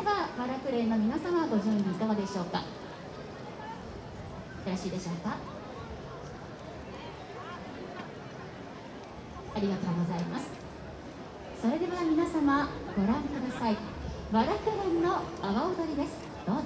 ではバラクレーの皆様ご準備いかがでしょうか？よろしいでしょうか？ありがとうございます。それでは皆様ご覧ください。バラクレーの阿波踊りです。どうぞ。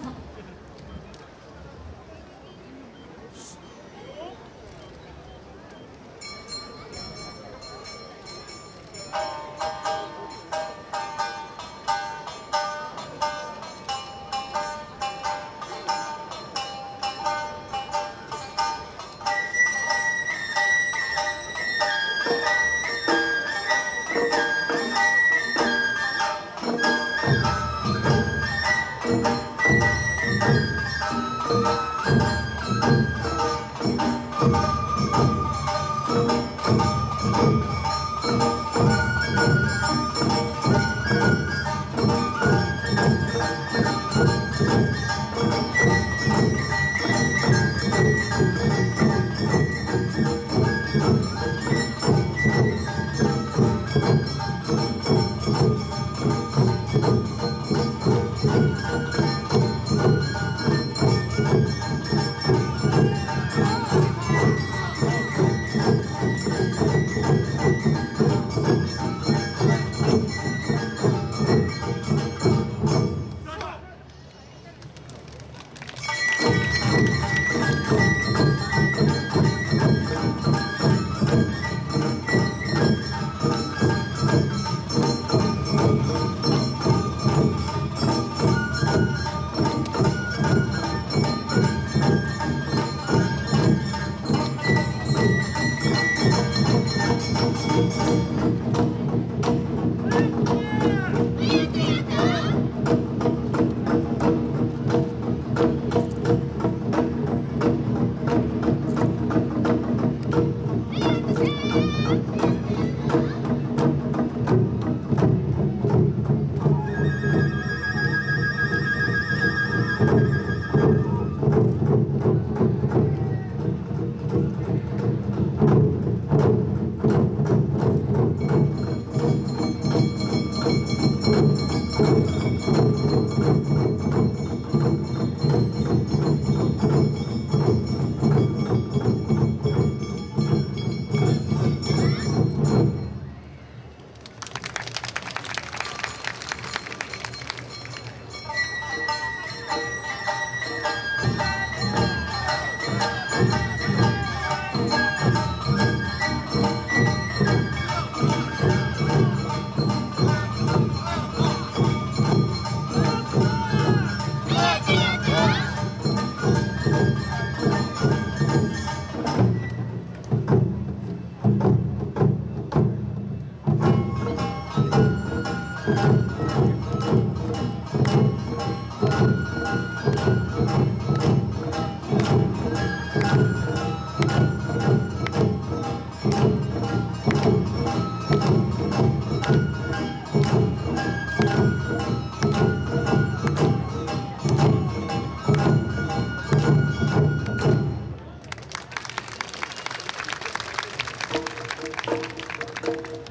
フ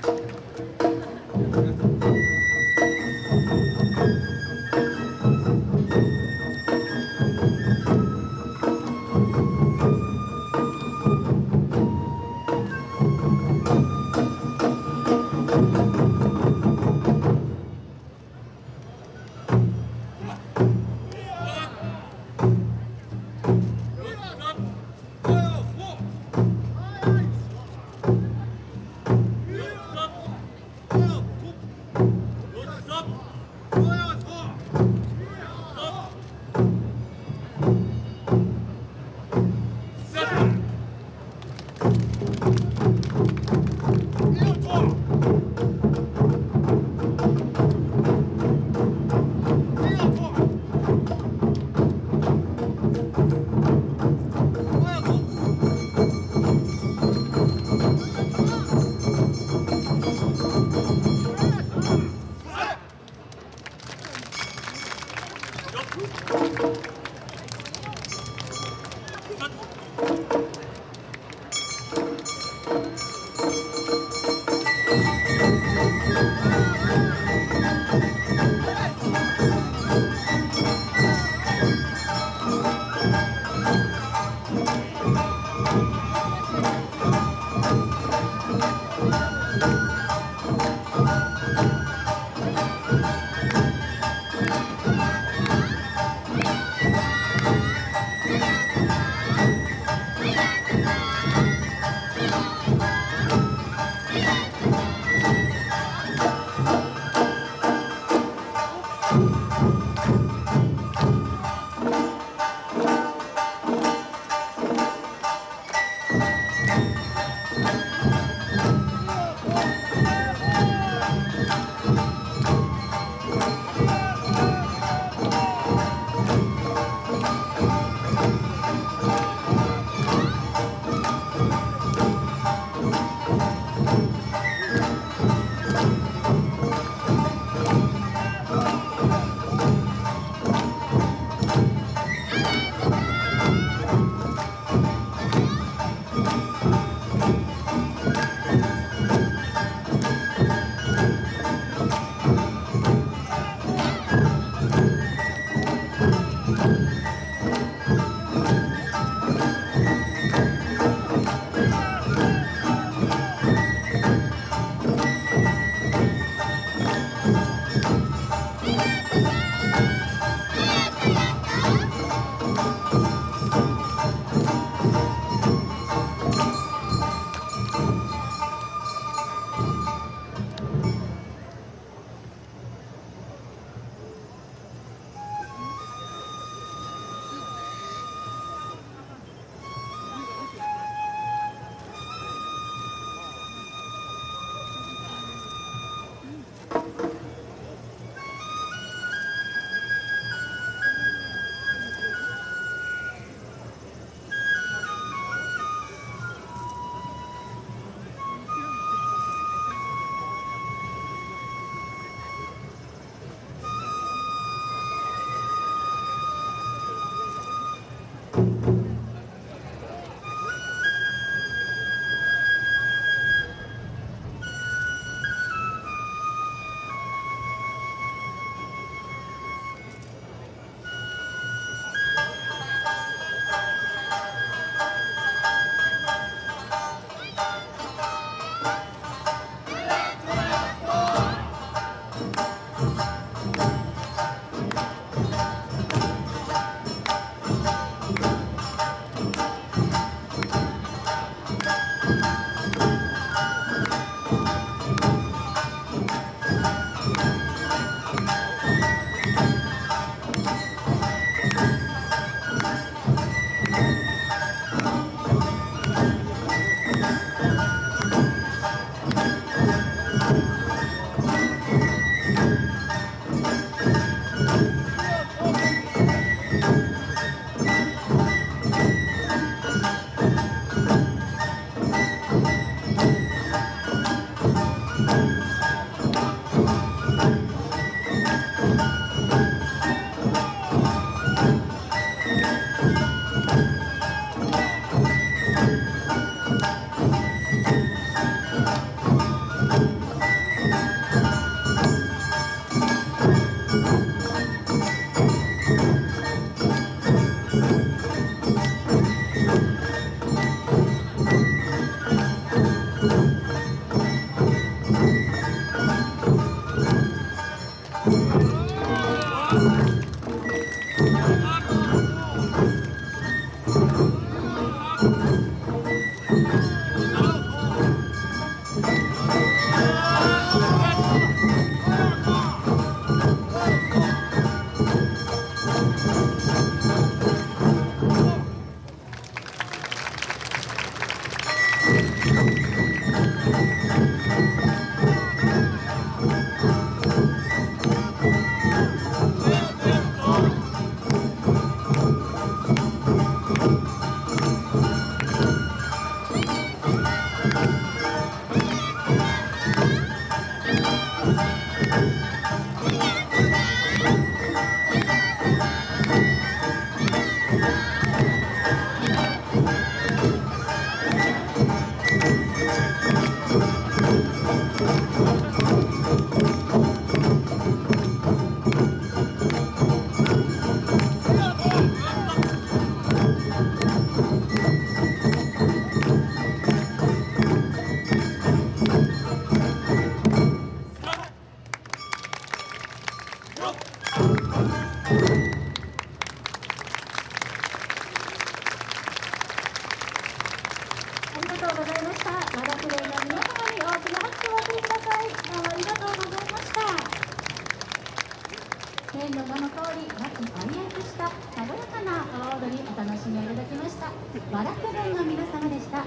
フフ。ございました。長くれの皆様に大きな拍手をお送りください。どうもありがとうございました。天の名の通り、和気あいした軽やかな阿波踊りお楽しみいただきました。和楽連の皆様でした。